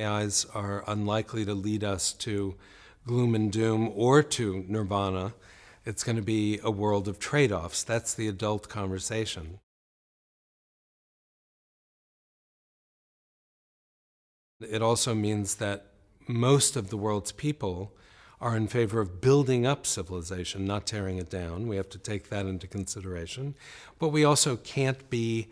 AIs are unlikely to lead us to gloom and doom or to nirvana. It's going to be a world of trade-offs. That's the adult conversation. It also means that most of the world's people are in favor of building up civilization, not tearing it down. We have to take that into consideration. But we also can't be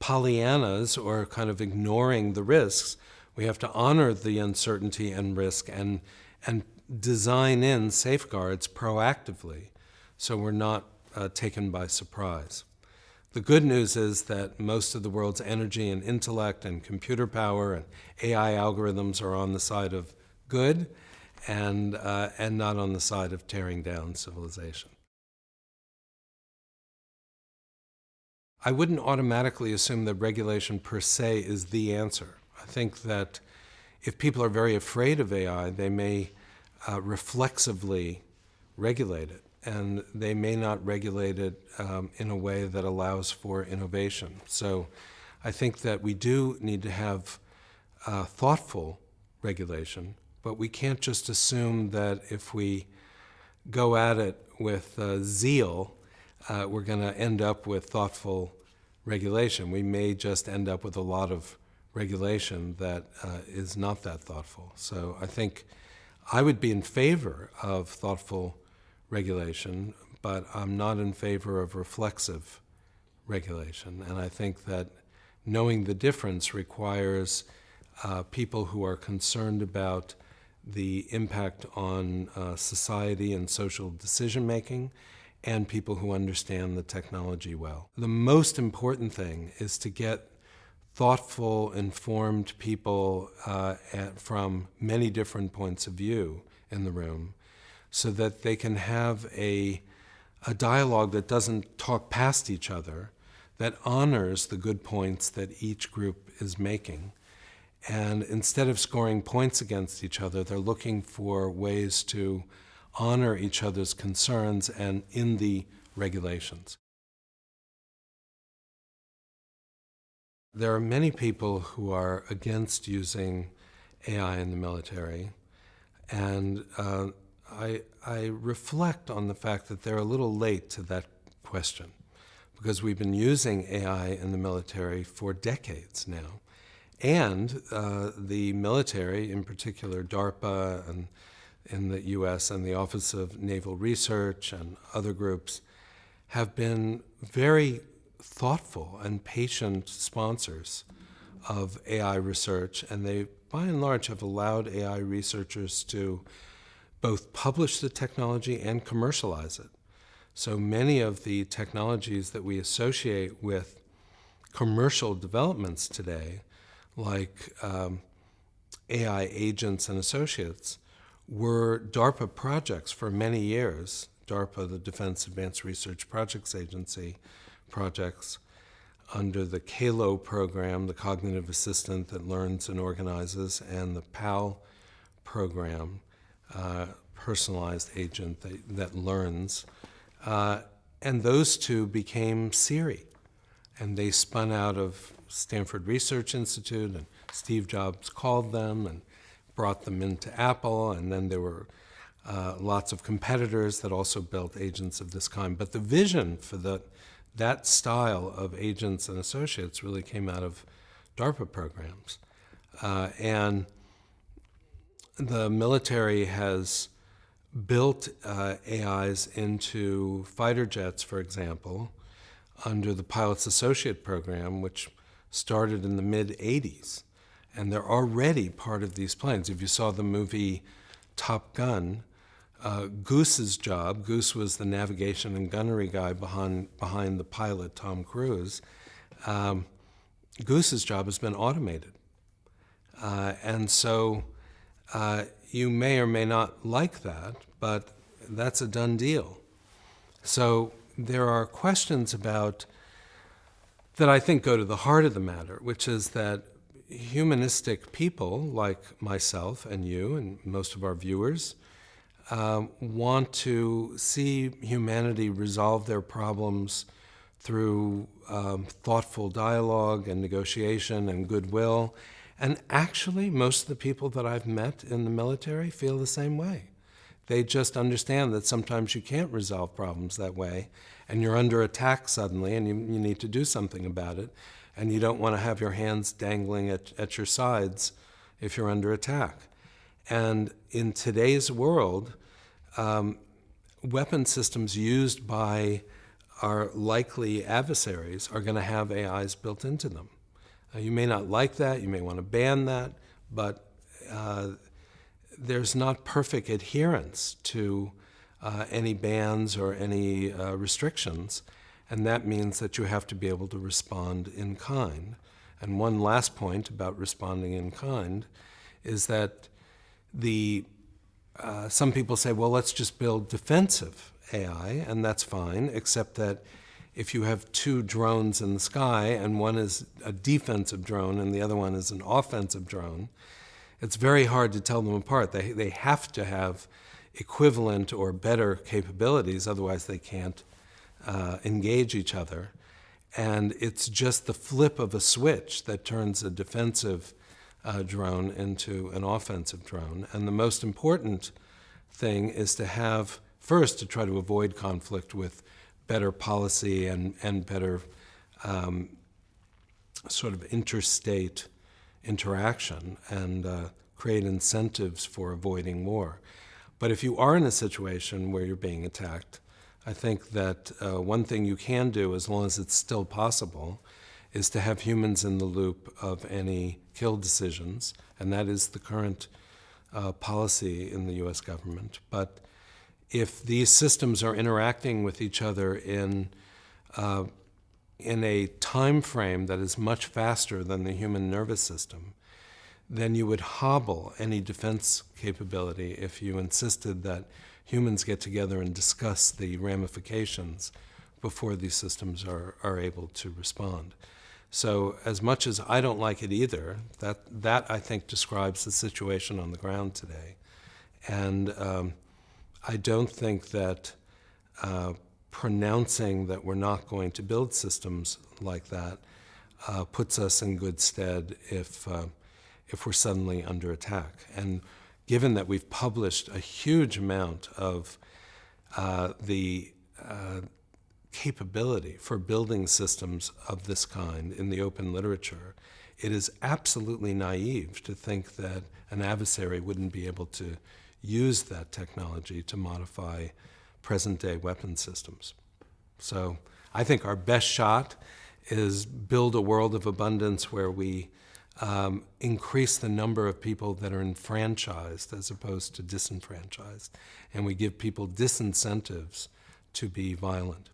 Pollyannas or kind of ignoring the risks. We have to honor the uncertainty and risk and, and design in safeguards proactively so we're not uh, taken by surprise. The good news is that most of the world's energy and intellect and computer power and AI algorithms are on the side of good and, uh, and not on the side of tearing down civilization. I wouldn't automatically assume that regulation per se is the answer. I think that if people are very afraid of AI, they may uh, reflexively regulate it and they may not regulate it um, in a way that allows for innovation. So I think that we do need to have uh, thoughtful regulation, but we can't just assume that if we go at it with uh, zeal, uh, we're going to end up with thoughtful regulation. We may just end up with a lot of regulation that uh, is not that thoughtful. So I think I would be in favor of thoughtful regulation, but I'm not in favor of reflexive regulation. And I think that knowing the difference requires uh, people who are concerned about the impact on uh, society and social decision making and people who understand the technology well. The most important thing is to get thoughtful, informed people uh, at, from many different points of view in the room so that they can have a, a dialogue that doesn't talk past each other, that honors the good points that each group is making. And instead of scoring points against each other, they're looking for ways to honor each other's concerns and in the regulations. There are many people who are against using AI in the military, and uh, I, I reflect on the fact that they're a little late to that question because we've been using AI in the military for decades now. And uh, the military, in particular DARPA and in the US and the Office of Naval Research and other groups, have been very thoughtful and patient sponsors of AI research. And they, by and large, have allowed AI researchers to both publish the technology and commercialize it. So many of the technologies that we associate with commercial developments today, like um, AI agents and associates, were DARPA projects for many years. DARPA, the Defense Advanced Research Projects Agency projects, under the CALO program, the cognitive assistant that learns and organizes, and the PAL program, uh, personalized agent that, that learns. Uh, and those two became Siri. And they spun out of Stanford Research Institute, and Steve Jobs called them and brought them into Apple, and then there were uh, lots of competitors that also built agents of this kind. But the vision for the, that style of agents and associates really came out of DARPA programs. Uh, and the military has built uh, AIs into fighter jets, for example, under the Pilots Associate Program, which started in the mid-80s. And they're already part of these planes. If you saw the movie Top Gun, uh, Goose's job, Goose was the navigation and gunnery guy behind, behind the pilot, Tom Cruise, um, Goose's job has been automated. Uh, and so uh, you may or may not like that, but that's a done deal. So there are questions about that I think go to the heart of the matter, which is that humanistic people like myself and you and most of our viewers um, want to see humanity resolve their problems through um, thoughtful dialogue and negotiation and goodwill And actually, most of the people that I've met in the military feel the same way. They just understand that sometimes you can't resolve problems that way, and you're under attack suddenly, and you, you need to do something about it, and you don't want to have your hands dangling at, at your sides if you're under attack. And in today's world, um, weapon systems used by our likely adversaries are going to have AIs built into them. Uh, you may not like that, you may want to ban that, but uh, there's not perfect adherence to uh, any bans or any uh, restrictions, and that means that you have to be able to respond in kind. And one last point about responding in kind is that the uh, some people say, well, let's just build defensive AI, and that's fine, except that if you have two drones in the sky and one is a defensive drone and the other one is an offensive drone, it's very hard to tell them apart. They, they have to have equivalent or better capabilities, otherwise they can't uh, engage each other. And it's just the flip of a switch that turns a defensive uh, drone into an offensive drone. And the most important thing is to have, first, to try to avoid conflict with better policy and, and better um, sort of interstate interaction and uh, create incentives for avoiding war. But if you are in a situation where you're being attacked, I think that uh, one thing you can do, as long as it's still possible, is to have humans in the loop of any kill decisions, and that is the current uh, policy in the US government. But if these systems are interacting with each other in, uh, in a time frame that is much faster than the human nervous system, then you would hobble any defense capability if you insisted that humans get together and discuss the ramifications before these systems are, are able to respond. So as much as I don't like it either, that, that I think describes the situation on the ground today. And um, I don't think that uh, pronouncing that we're not going to build systems like that uh, puts us in good stead if, uh, if we're suddenly under attack. And given that we've published a huge amount of uh, the uh, capability for building systems of this kind in the open literature, it is absolutely naive to think that an adversary wouldn't be able to use that technology to modify present-day weapon systems. So I think our best shot is build a world of abundance where we um, increase the number of people that are enfranchised as opposed to disenfranchised, and we give people disincentives to be violent.